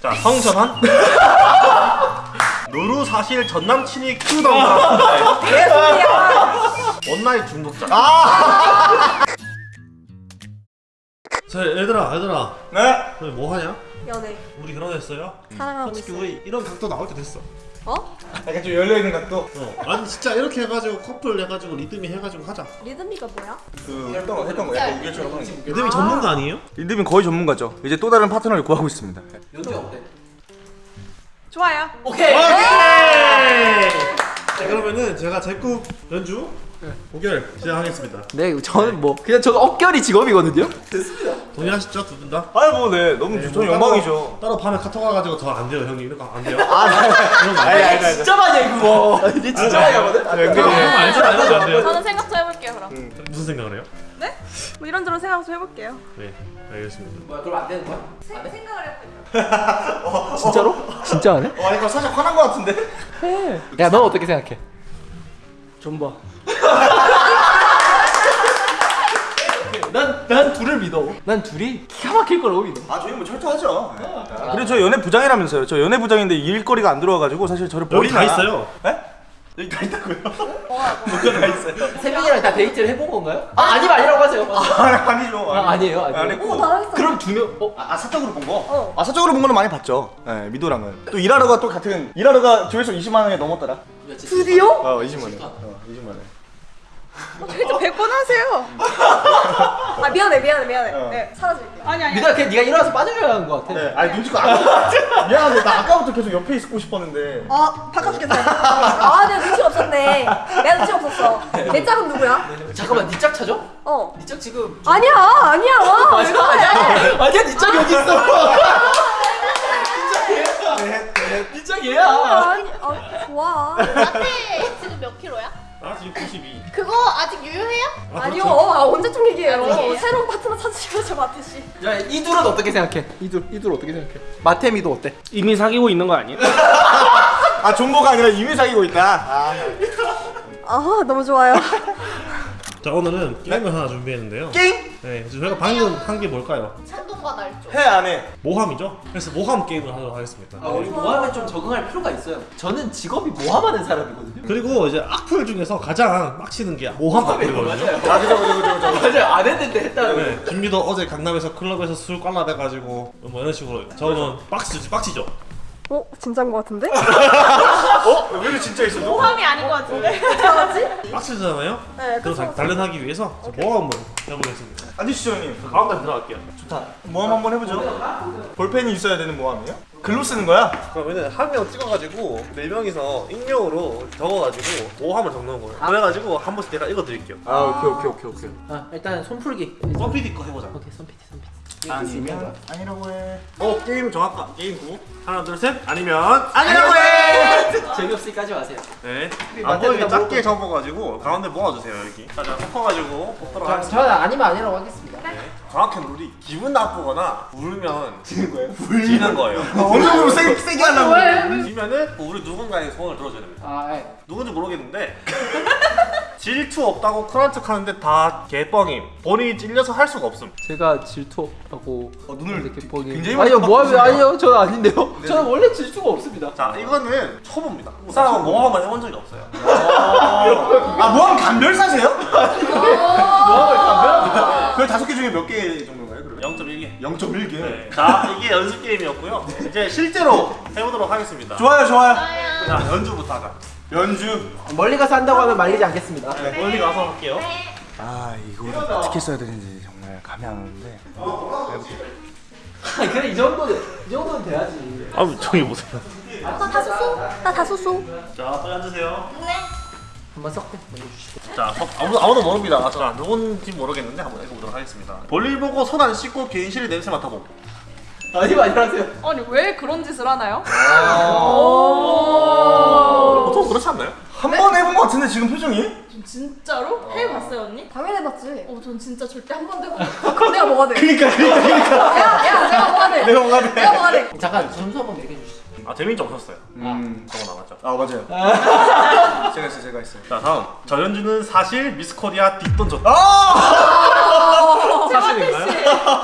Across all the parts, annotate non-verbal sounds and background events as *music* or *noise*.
자 성전환 누루 *laughs* 사실 전 남친이 키우던가 *laughs* 원나잇 중독자 *laughs* 자 얘들아 얘들아 네. 너희 뭐 하냐? 연애 우리 결혼했어요? 사랑하고 솔직히 있어. 우리 이런 각도 나올 때 됐어 어? 약간 좀 열려 있는 각도. 어 아니 진짜 이렇게 해가지고 커플 해가지고 리듬이 해가지고 하자 리듬이가 뭐야? 그 했던 거 했던 거 약간 우리처럼 하는 거. 리듬이 전문가 아니에요? 린드민 거의 전문가죠. 이제 또 다른 파트너를 구하고 있습니다. 연주 어때? 좋아요. 오케이. 자 그러면은 제가 제국 연주 고결 시작하겠습니다 네, 저는 뭐 그냥 저는 억결이 직업이거든요. 동의하시죠 두 분 다? 아이 뭐 네, 너무 네, 저는 뭐 영광이죠. 따로 밤에 카톡 와가지고 저 안 돼요 형님 이런 거 안 돼요 아, 이런 거안 돼요 아니, 아니. 진짜 많이 해 그거. 이제 진짜 많이 하거든. 형형 알잖아 이런 거안 돼요 저는 생각 좀 해볼게요 그럼. 무슨 생각을 해요? 네? 뭐 이런저런 생각 좀 해볼게요. 네 알겠습니다 뭐야, 그럼 안 되는 거야? 생, 생각을 해볼게요. *laughs* 진짜로? 진짜 안 해? 와 이거 살짝 화난 거 같은데. 해. 야, 넌 어떻게 생각해? 좀 봐. *laughs* 난, 난 둘을 믿어. 난 둘이 기가 막힐 거라고 믿어. 아 저희 뭐 철저하죠. 그리고 저 연애 부장이라면서요. 저 연애 부장인데 일거리가 안 들어와가지고 사실 저를 여기. 다 있어요 에? 여기 다 있다고요? *laughs* 뭐가 다 있어요? 세 명이랑 다 데이트를 해본 건가요? 아, 아니면 아니라고 하세요. 아, 아니죠. 아, 아니에요, 아니에요. 오 잘했어. 그럼 두 명, 어? 아, 아, 사적으로 본 거? 어. 아 사적으로 본 거는 많이 봤죠. 네, 미도랑은. 또 일하러가 또 같은 일하러가 조회수 20만 원이 넘었더라. 드디어? 어 20만 원. 어 20만 원. 데이트 100번 하세요. 아 미안해 미안해 미안해. 어. 네 사라질게요. 아니 아니. 민아, 그냥 네가 일어나서 빠져줘야 하는 것 같아. 네, 아니 눈치가 안 미안한데 나 아까부터 계속 옆에 있고 싶었는데. 아 바꿔줄게 아 내가 눈치 없었네. 내가 눈치 없었어. 내 짝은 누구야? 잠깐만, 니짝 찾아? 어. 니짝 지금 아니야 *laughs* 아니야. 왜 그래? 아니야 니짝 여기 있어 니짝 얘야 아니 아 좋아. 라떼 지금 몇 킬로야? 나 지금 92 그거 아직 유효해요? 아, 아니요 그렇죠? 아 언제쯤 얘기해요. 아직이에요? 새로운 파트너 찾으시면서 마태 씨. 야 이둘은 어떻게 생각해? 이둘 이둘 어떻게 생각해? 마테미도 어때? 이미 사귀고 있는 거 아니에요? *laughs* 아 존버가 아니라 이미 사귀고 있다. 아, 아 너무 좋아요. 자 오늘은 게임을 하나 준비했는데요 게임? 네 그래서 저희가 방금 한 게 뭘까요? 찬동과 날조 해 안 해? 모함이죠? 그래서 모함 게임을 하도록 하겠습니다 아 우리 모함에 좀 적응할 필요가 있어요. 저는 직업이 모함하는 사람이거든요. 그리고 이제 악플 중에서 가장 빡치는 게 모함 악플이거든요 맞아요. 아 그죠 그죠 그죠 그죠. 맞아요. 안 했는데 했다는 거. 네, 김미도 어제 강남에서 클럽에서 술 깔라대가지고 뭐 이런 식으로 저는 빡치죠 빡치죠 어 진짜인 것 같은데? 어? 왜 이렇게 진짜 있어? 너? 모함이 아닌 것 같은데? 어떡하지? 빡치잖아요? 네, 그래서 단련하기 위해서 저 모함을 해보겠습니다 앉으시죠 형님. 가운데 들어갈게요 좋다. 모함 한번 해보죠. 볼펜이 있어야 되는 모함이에요? 글로 쓰는 거야? 그러면은 한 명 찍어가지고 네 명이서 익명으로 적어가지고 모함을 적는 거예요 그래가지고 한 번씩 제가 읽어드릴게요 아 오케이 오케이 오케이 오케이. 아 일단 손풀기. 썸피디 거 해보자 오케이 손피티 손피티. 아니면 아니라고 해. 어 게임 정할까? 게임 구 하나 둘 셋 아니면 아니라고 해! 재미없으니까지 마세요. 네. 아, 일단 작게 접어가지고 가운데 모아주세요 여기. 자, 자 섞어가지고 볶도록 저, 하겠습니다. 저는 아니면 아니라고 하겠습니다. 정확한 룰이 기분 나쁘거나 울면 지는 거예요? 지는 거예요. 어느 정도 세, 세게 하려고. 지면은 뭐 우리 누군가의 소원을 들어줘야 됩니다. 아 예. 누군지 모르겠는데 *laughs* 질투 없다고 쿨한 척 하는데 다 개뻥임. 본인이 찔려서 할 수가 없음. 제가 질투하고 어, 눈을 뻔히 굉장히 많이 아니요 바꾸시네요. 아니요 저는 아닌데요. 저는 원래 질투가 없습니다. 자 이거는 초보입니다. 이 사람은 모함을 해본 적이 없어요. 아 모함 감별사세요? 모함을 감별합니다. 그 다섯 개 중에 몇 개 정도인가요? 그러면? 0.1개. 0.1개. 네. 자 이게 연습 게임이었고요. 이제 실제로 해보도록 하겠습니다. 좋아요 좋아요. 자 연주부터 하자. 연주. 멀리 가서 한다고 하면 말리지 않겠습니다. 네, 멀리 가서 할게요. 아 이거를 어떻게 써야 되는지 정말 감이 안 오는데. 아니 그래 이 정도는 이 정도는 돼야지. 아 저기 보세요. 나 다소소? 나 다소소? 자, 빨리 앉으세요. 한번 섞고 먼저 주시고. 자, 서- 아무도 아무도 모릅니다. 저는 누군지 모르겠는데 한번 읽어보도록 하겠습니다. 볼일 보고 손 안 씻고 개인실에 냄새 맡아봄. 아니면 아니라세요. 아니 왜 그런 짓을 하나요? 보통 그렇지 않나요? 한 번 해본 것 같은데 지금 표정이? 진짜로? 해봤어요 언니? 당연히 해봤지. 어, 전 진짜 절대 한 번도 해본 아, 그럼 내가 뭐가 돼? 그러니까 그러니까 그러니까. 야, 야, 내가 뭐가 돼? 내가 뭐가 돼? 내가 뭐가 돼? 잠깐 점수 한번 얘기해 주시죠. 아 재민이 없었어요. 음. 저거 나왔죠. 아 맞아요. *laughs* 제가 있어요 제가 있어요. 자 다음 전현주는 사실 미스코리아 뒷돈 줬다. 아! 사실인가요?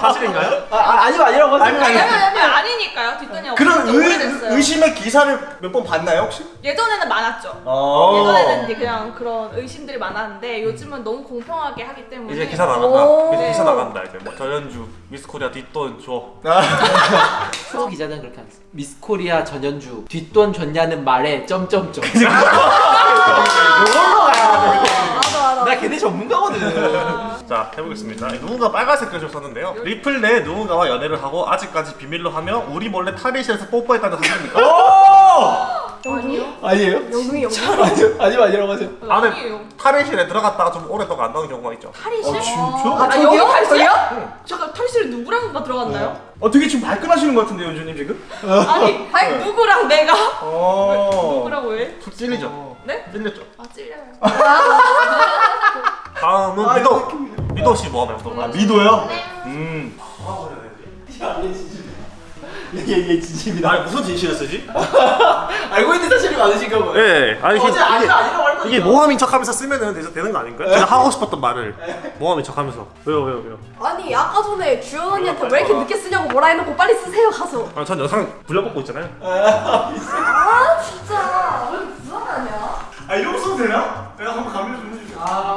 사실인가요? 아, 아 아니면 아니라고 하세요. 아니 아니. 아니 아니 니까요 뒷돈이 그런 의, 의심의 기사를 몇 번 봤나요 혹시? 예전에는 많았죠 어. 예전에는 이제 그냥 그런 의심들이 많았는데 요즘은 너무 공평하게 하기 때문에 이제 기사 나간다. 오. 이제 기사 나간다 이제 뭐 전현주 미스코리아 뒷돈 줘. *laughs* 프로 기자는 그렇게 안 써. 미스코리아 전현주 뒷돈 줬냐는 말에 점점점. 이걸로 가야 돼. 나 걔네 전문가거든. 자 해보겠습니다. 누군가 빨간색 글을 썼는데요. 리플 내 누군가와 연애를 하고 아직까지 비밀로 하며 우리 몰래 탈의실에서 뽀뽀했다는 사실입니까? 아니요 아니에요? 아니요 아니면 아니라고 하세요. 안에 아니에요 탈의실에 들어갔다가 좀 오랫동안 안 나오는 경우가 있죠. 탈의실? 아, 아, 저기요? 여기 탈의실? 저기요? 잠깐 탈의실에 누구랑 들어갔나요? 어 되게 지금 발끈하시는 것 같은데 연주님 지금? 아니 *laughs* 아니 누구랑 내가 어. 누구라고 왜? 툭 찔리죠. 네? 찔렸죠. 아 찔려요 *laughs* 다음은 미도. 미도 씨 모함에 보도록 아. 미도요? 네. 음. 얘 얘 진심이다. 아니 무슨 쓰지? *laughs* 알고 있는 사실이 많으신가 봐요. 예, 아니 어제 이게, 아니면 아니라고 할 거니까. 이게 모함인 척하면서 쓰면은 되서 되는 거 아닌가요? 제가 하고 싶었던 말을 모함인 척하면서 왜요 왜요 왜요? 아니, 아까 전에 주연 언니한테 왜 이렇게 늦게 쓰냐고 뭐라 해놓고 빨리 쓰세요, 가서. 아, 전 영상 불려먹고 있잖아요. 아, 진짜. 왜 불안하냐? 아 이러고 써도 되나? 내가 한번 감면 좀 해주세요. 아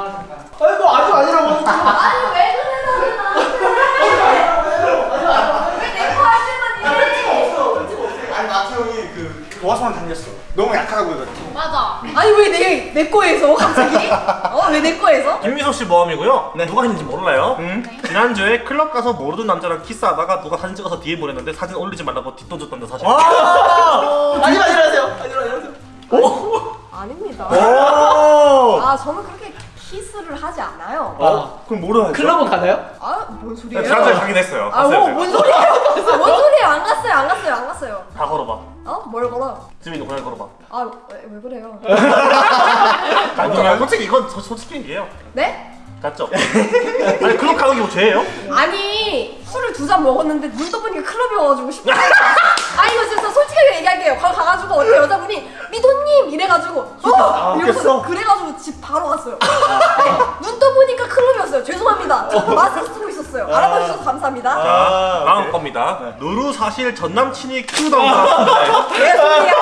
그 도화선을 당겼어. 너무 약하다고 해가지고. 맞아. 아니, 왜 내, 내 거에서, 갑자기? *laughs* 어, 왜 내 거에서? 김미소 씨 모함이고요. 누가 했는지 몰라요. 응? 지난주에 클럽 가서 모르는 남자랑 키스하다가 누가 사진 찍어서 DM 보냈는데 사진 올리지 말라고 뒷돈 줬다는 사실. 아! 아니면 아니라세요. 아니면 아니라세요. 아닙니다. 오! 아, 저는 그렇게 키스를 하지 않아요. 어? 그럼 뭐로 하죠? 클럽은 가나요? 아, 뭔 소리예요? 지난주에 가긴 했어요. 아, 뭐. 뭔 소리예요? 아, 뭔 소리예요? 안 갔어요, 안 갔어요, 안 갔어요. 다 걸어봐. 어? 뭘 걸어? 지민이 고양이 걸어봐. 아, 왜, 왜 그래요? *laughs* 아니, 솔직히 이건 저- 솔직히 얘기해요. 네? 맞죠? 아니 클럽 가는 게 뭐 죄예요? 아니, 술을 두 잔 먹었는데 눈 떠보니까 클럽이어가지고 싶다. 아, 이거 진짜 솔직하게 얘기할게요. 가, 가가지고 어떤 여자분이 미도님! 이래가지고 어! 아, 이러면서? 그래가지고 집 바로 갔어요. 네, *laughs* 눈 떠보니까 클럽이었어요. 죄송합니다. 저 마스크 쓰고 있었어요. 알아봐 주셔서 감사합니다. 자, 아, 다음 오케이. 겁니다. 누루 사실 전 남친이 키우던가. 왜 소리야?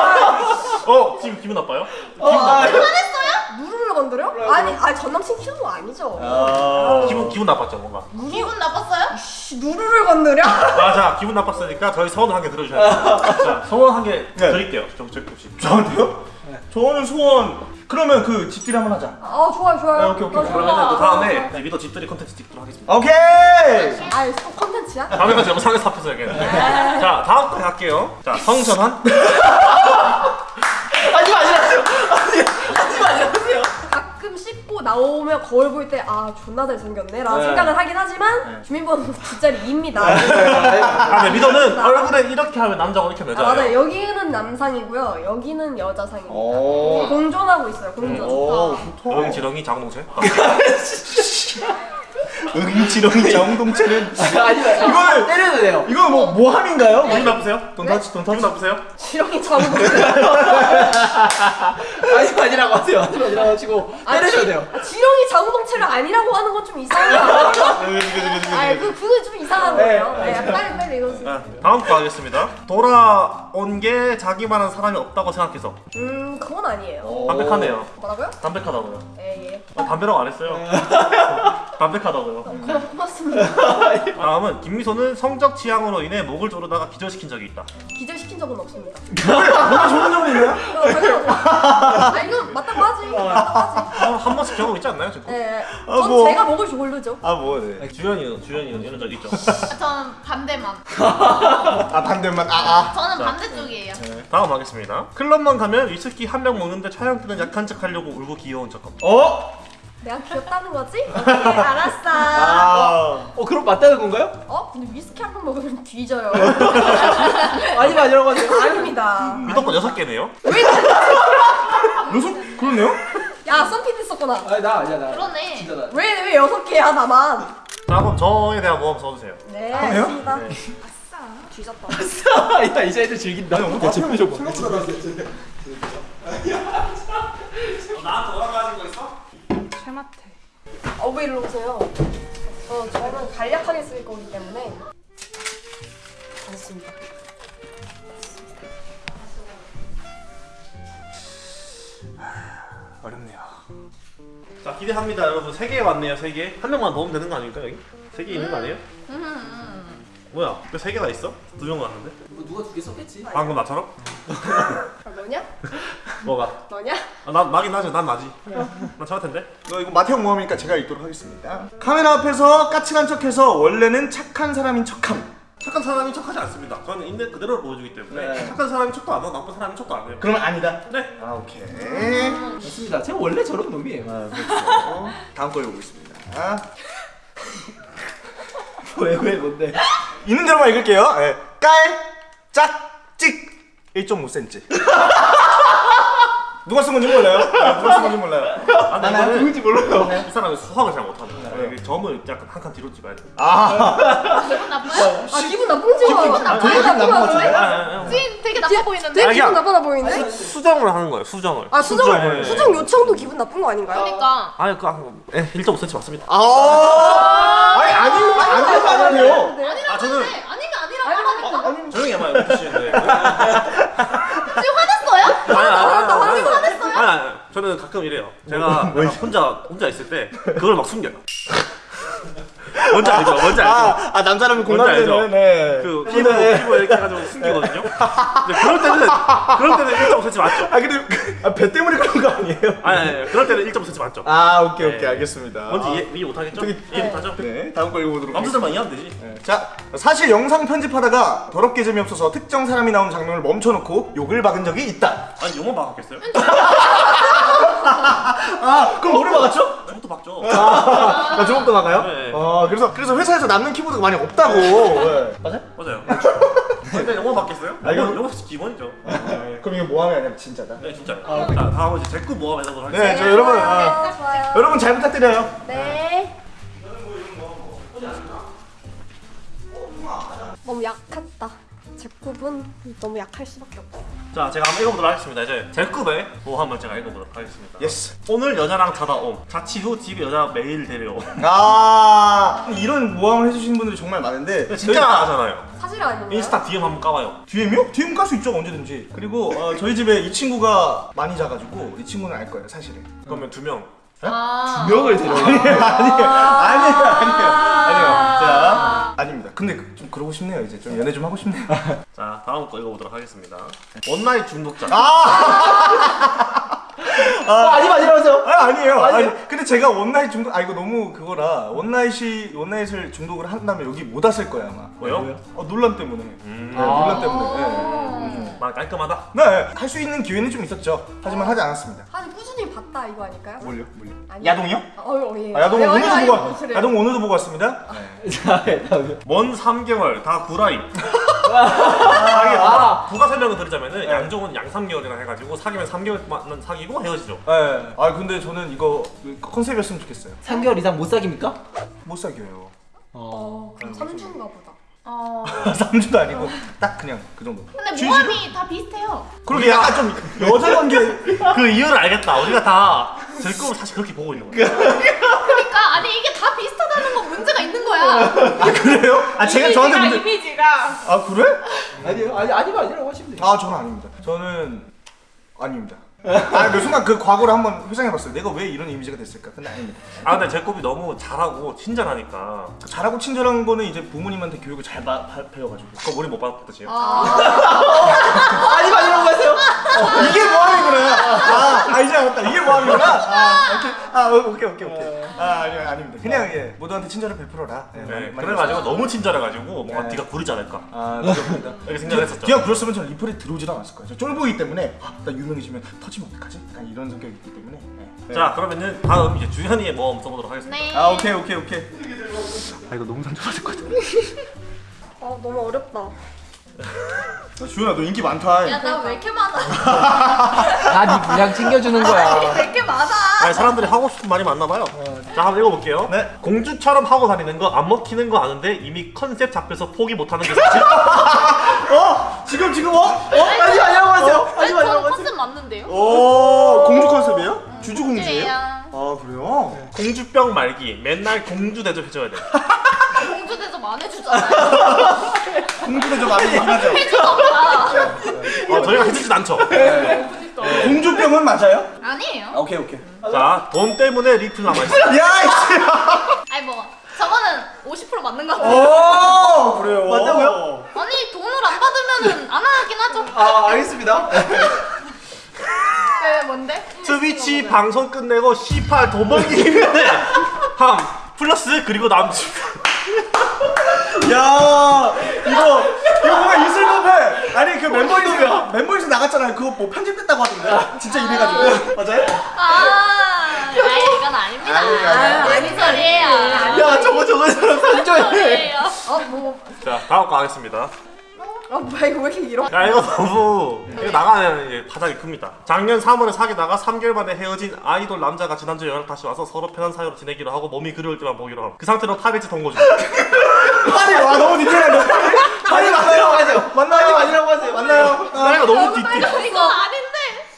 어, 지금 기분 나빠요? 어, 아, 누르를 건드려? 아니, 아니 전 남친 키우는 거 아니죠. 아. 기분 기분 나빴죠, 뭔가. 기분 나빴어요? 씨, 누르를 건드려? 맞아, 기분 나빴으니까 저희 소원 한 개 들어주셔야 돼요. *laughs* 자, 소원 한개 네. 드릴게요. 혹시. 저한테요? 저는 소원. 그러면 그 집들이 한번 하자. 아, 좋아요, 좋아요. 아, 오케이, 오케이. 아, 좋아. 그러면 또 다음에 네, 미더 집들이 컨텐츠 찍도록 하겠습니다. 오케이. 아이, 또 컨텐츠야? 다음에까지 영상에서 합해서 얘기했는데. 자, 다음 거 갈게요. 자, 성전환. *laughs* 아니면 아니라세요. 아니, 아니면 아니라세요. 가끔 씻고 나오면 거울 볼 때 아 존나 잘생겼네? 라는 네. 생각을 하긴 하지만 주민번호 *laughs* 뒷자리 2입니다. 아, 네, 미더는 *laughs* 얼굴에 이렇게 하면 남자고 이렇게 하면 아, 맞아요. 여자예요. 여기는 남상이고요. 여기는 여자상입니다. 오. 공존하고 있어요. 공존. 오, 좋다. 응, 지렁이, 자궁동체. *laughs* 응지렁이 정동체는 아니면 이거는- 때려도 돼요. 이거 뭐 모함인가요? 기분 나쁘세요? 돈 타치 돈 기분 타치. 나쁘세요? 지렁이 자국 아니면 아니라고 하세요. 아니라고 하시고 때려줘야 돼요. 지렁이 자궁동체를 아니라고 하는 건 좀 이상한 거 아니에요? 아 그, 그거 좀 이상한 거예요 네, 네, 빨리 빨리 이거 자, 다음 거 하겠습니다. 돌아온 게 자기만한 사람이 없다고 생각해서. 음 그건 아니에요 담백하네요. 뭐라고요? 담백하다고요. 예예 아, 담배라고 안 했어요. 담백하다고요. 고맙, 고맙습니다 *laughs* 다음은 김미소는 성적 취향으로 인해 목을 조르다가 기절시킨 적이 있다. 기절시킨 적은 없습니다 뭐가 좋은 점이 있나요? 어, 당연하죠 아 이거 맞다고 하지 맞다고 하지 아, 한 번씩 경험 있지 않나요? 지금? 예, 아, 전 뭐. 제가 목을 조르죠. 아 뭐, 네. 주연이는 주연이는 이런 적 있죠. *laughs* 아, 저는 반대만. 아 반대만 아 아. 저는 자. 반대쪽이에요. 다음 하겠습니다. 클럽만 가면 위스키 한 병 먹는데 촬영 때는 약한 척 하려고 울고 귀여운 척. 어? 내가 귀엽다는 거지? 오케이, 알았어. 아. 어 그럼 맞다는 건가요? 어? 근데 위스키 한 번 먹으면 뒤져요. 아니면 아니라고 하세요. 아닙니다. 미덕분 여섯 개네요. 여섯 그러네요? 야 썬피드 썼구나. 아니 나 아니야 나. 그러네. 진짜 나. 왜 왜 여섯 개야 나만? 자 그럼 저에 대한 모험 써주세요. 네. 알겠습니다. 네. 뒤졌다. 야 이제 애들 즐긴다. 대체 표정 봐. 나한테 뭐라고 하신 거 있어? 어, 왜 일로 오세요? 어, 저는 간략하게 쓸 거기 때문에. 알겠습니다. 어렵네요. 자 기대합니다 여러분 세 개 왔네요 세 개. 한 명만 넣으면 되는 거 아닙니까 여기? 세 개 있는 거 아니에요? 뭐야? 왜 세 개나 있어? 두 명 왔는데? 뭐 누가 두 개 썼겠지? 방금 나처럼? 아, 너냐? *laughs* 뭐가? 너냐? 아, 난 나긴 나지 난 나지. 난 저할 텐데. 이거, 이거 마태형 모험이니까 제가 읽도록 하겠습니다. 카메라 앞에서 까칠한 척해서 원래는 착한 사람인 척함. 착한 사람이 척하지 않습니다. 저는 있는 그대로 보여주기 때문에 네. 착한 사람이 척도 안 하고 나쁜 사람이 척도 안 해요. 그러면 아니다. 네. 아 오케이. 맞습니다. 제가 원래 저런 놈이에요. 아, 그렇죠. 다음 거 읽어보겠습니다. *laughs* 왜왜 뭔데? 있는 대로만 읽을게요. 예. 깔, 짝, 찍 1.5cm. 누가 쓴 건지 몰라요. 네, 누가 쓴 건지 몰라요. 아, 근데 이거는 누군지 몰라요. 이 사람은 수학을 잘 못하는 거야. 이게 점을 약간 한 칸 뒤로 찍어야 돼. 아, 기분 나빠요? 아, 기분 나쁜지 아, 기분 나빠요? 아, 아, 아. 지금 되게 나빠 보이는데? 되게 아니야. 기분 나빠나 보이는데? 수정을 하는 거예요. 수정을. 아, 수정, 네. 수정 요청도 기분 나쁜 거 아닌가요? 그러니까. 아니 그 아, 예, 1.5cm 맞습니다. 아, 아니 아니 아니 아니 아니에요. 아 저는 네, 아니면 아니라고 하라니까. 조용히 해봐요. *laughs* 저는 가끔 이래요. 제가 약간 혼자 혼자 있을 때 그걸 막 숨겨요. *laughs* 뭔지 알죠? 뭔지 알죠? 아, 아 남자라면? 공감되는. 네. 그 피부 피부 이렇게 해가지고 숨기거든요. 근데 그럴 때는 그럴 때는 1.5cm 맞죠? 아 근데 그- 아, 배 때문에 그런 거 아니에요? 아니, 아니, 아니 그럴 때는 1.5cm 맞죠? 아 오케이 오케이 네. 알겠습니다. 뭔지 이해, 이해 못하겠죠? 저기- 이해 못하죠? 네 다음 거 읽어보도록. 남자들만 이해하면 되지. 네. 자 사실 영상 편집하다가 더럽게 재미없어서 특정 사람이 나온 장면을 멈춰놓고 욕을 박은 적이 있다. 아니 영어 막았겠어요? *laughs* 아 그럼 뭐를 박았죠? 저것도 막죠. 아 저것도 박아요? 네. 아 그래서 그래서 회사에서 남는 키보드가 많이 없다고. 네. 맞아? 맞아요. 근데 영어 맞겠어요? 아, 이거- 영어 기본이죠. 그럼 이거 모함이 아니라 진짜다. 네 진짜. 자 다음은 이제 제꾸 모험 해보도록 하겠습니다. 네, 저 여러분 아, 네, 좋아요. 여러분 잘 부탁드려요. 네. 너무 약했다. 제 굽은 너무 약할 수밖에 없다. 자 제가 한번 읽어보도록 하겠습니다. 이제 제급의 모함을 제가 읽어보도록 하겠습니다. yes. 오늘 여자랑 자다 옴. 자취 후 집에 여자 매일 데려옴. 아 이런 모함을 해주시는 분들이 정말 많은데 진짜 나가잖아요. 사실 아닌가요? 인스타 DM 한번 까봐요. DM이요? DM 깔 수 있죠 언제든지. 그리고 어, 저희 집에 이 친구가 많이 자가지고 이 친구는 알 거예요 사실은. 그러면 두 명. 아. 명을 데려. 아니에요 아니에요 아니에요 아니에요. 자 아닙니다. 근데 그- 좀 그러고 싶네요 이제 좀 연애 좀 하고 싶네요. *laughs* 자 다음 거 읽어보도록 하겠습니다. one night 중독자. 아 아, 아니 아니라면서요? 아, 아니에요. 아니에요? 아니, 근데 제가 one night 중독, 아, 이거 너무 그거라. 원나잇이, 원나잇을 중독을 한다면 여기 못 왔을 거야, 아마. 왜요? 어, 논란 때문에. 음. 네, 논란 때문에. 네. 말 깔끔하다. 네, 네. 할 수 있는 기회는 좀 있었죠. 하지만 하지 않았습니다. 아니 꾸준히 봤다 이거 아닐까요? 뭘요? 뭘요? 아니. 야동이요? 어, 어, 예. 아, 야동 아니, 오늘도 아니, 보고, 아니, 왔- 그래요. 야동 오늘도 보고 왔습니다. *laughs* 자, 다음에. 먼 3개월 다 구라임. *laughs* 아, 부가 설명을 드리자면은 양종은 양 3개월이나 해가지고 사귀면 3개월만 사귀고 헤어지죠. 네. 아, 근데 저는 이거 컨셉이었으면 좋겠어요. 3개월 이상 못 사깁니까? 못 사귀어요. 어, 그럼 3주인가 보다. 어. *laughs* 3주도 아니고, 딱 그냥 그 정도. 근데 쥐- 모함이 다 비슷해요. 그러게 약간 좀 여자 관계. 그 이유를 알겠다. 우리가 다제 꿈을 사실 그렇게 보고 있는 거야. 그러니까 아니 이게 다 비슷하다는 건 문제가 있는 거야. 아, 그래요? 아, 제가 저한테 문제. 이미지가 아, 그래? 아니요, 아니 아니면 아니라고 하시면 돼요. 아 저는 아닙니다. 저는 아닙니다. 아, 그 순간 그 과거를 한번 회상해봤어요. 내가 왜 이런 이미지가 됐을까? 근데 아닙니다. 아 근데 제 꿈이 너무 잘하고 친절하니까 잘하고 친절한 거는 이제 부모님한테 교육을 잘 바, 바, 배워가지고 그거 머리 못 받았지요. 아니면 아니라고 하세요? 이게 뭐함이구나. 아, 아 이제 알았다. 이게 뭐함이구나. 아, 오케이. 아, 오- 오케이, 오케이, 오케이. 아, 아니, 아닙니다. 그냥 예, 모두한테 친절을 베풀어라. 예, 네, 많이- 많이 그래가지고 하세요. 너무 친절해가지고 뭔가 네. 뒤가 구르지 않을까 아, 맞습니다. 이렇게 생각했었죠. 뒤가 굴었으면 저는 리플에 들어오지도 않았을 거예요. 저 쫄보이기 때문에 아, 나 유명해지면 터지 면 어떡하지? 약간 이런 성격이 있기 때문에. 네. 자 그러면은 다음 이제 주현이의 모험 써보도록 하겠습니다. 네. 아, 오케이, 오케이, 오케이. 아 이거 너무 상처받을 것 같아. 어, *laughs* 너무 어렵다. 아, 주현아, 너 인기 많다. 야 나 왜 이렇게 많아? *laughs* 다네 분량 챙겨주는 거야. 왜 이렇게 많아? 아니 사람들이 하고 싶은 말이 많나 봐요. 자 한번 읽어볼게요. 네. 공주처럼 하고 다니는 거 안 먹히는 거 아는데 이미 컨셉 잡혀서 포기 못하는 게 사실. *laughs* 어? 지금 지금 어? 어? 하지 컨셉 맞는데요? 오 공주 컨셉이에요? 주주 공주예요? 아 그래요? 공주병 말기. 맨날 공주 대접해줘야 돼. *laughs* 공주 대접 안 해주잖아요. 좀 많이 얘긴 하죠. 해주던가. 어, 저희가 해주진 않죠. 공주병은 맞아요? 아니에요. 아, 오케이 오케이. 자, 돈 때문에 리필 남아있어. 야 이씨. *laughs* 아니 뭐 저거는 50% 맞는 것 어? 같아요. 오 그래요. 맞다고요? 아니 돈을 안 받으면은 안 하긴 하죠. 아 알겠습니다. *laughs* 왜 뭔데? 트위치 방송 끝내고 C8 돈 벌기 힘내. 함 플러스 그리고 남친. *laughs* 야 이거 이거 뭔가 있을 법해. 아니 그 멤버에서 멤버에서 나갔잖아요. 그거 뭐 편집됐다고 하던데. 진짜 이래가지고 맞아요? 아, 아이 이건 아닙니다. 아니, 아니, 아니 소리예요. 야 저거 저거 사람 산조해. 소리예요. 어, 뭐, 자, 다음 거 하겠습니다. 어, 뭐야, 이거 왜 이렇게 길어? 야 이거 너무 이거 나가면 이제 파장이 큽니다. 작년 3월에 사귀다가 3개월 만에 헤어진 아이돌 남자가 지난주 연락 다시 와서 서로 편한 사이로 지내기로 하고 몸이 그리울 때만 보기로 함. 그 상태로 타베지 동거 중. 아니 와 너무 디테일한데. 아니? 맞아요. 맞나요? 아니라고 하세요. 맞나요? 아, 나이가 너무 띠띠. 이거 아닌데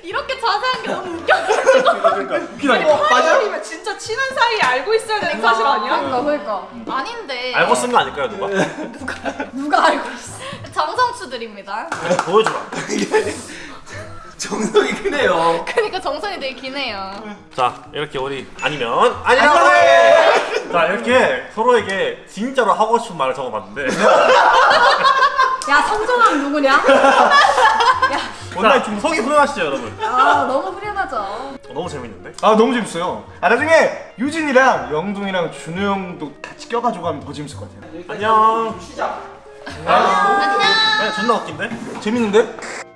이렇게 자세한 게 너무 웃겨. 그러니까 웃기다니까. 맞아요. 진짜 친한 사이에 알고 있어야 되는 사실 아니야? 그러니까, 그러니까. 아닌데. 알고 쓴 거 아닐까요 누가? 누가 알고 있어? 정성추들입니다. 보여주라. *laughs* 정성이 크네요. 그러니까 정성이 되게 기네요. 자 이렇게 우리 아니면 아니라고 해. 자 이렇게 서로에게 진짜로 하고 싶은 말을 적어봤는데 야, 성정함 누구냐? *laughs* 자 속이 후련하시죠 여러분? 아, 너무 후련하죠. 어, 너무 재밌는데? 아 너무 재밌어요. 아 나중에 유진이랑 영동이랑 준우 형도 같이 껴가지고 하면 더 재밌을 것 같아요. 안녕. 안녕. 그냥 존나 웃긴데? 재밌는데?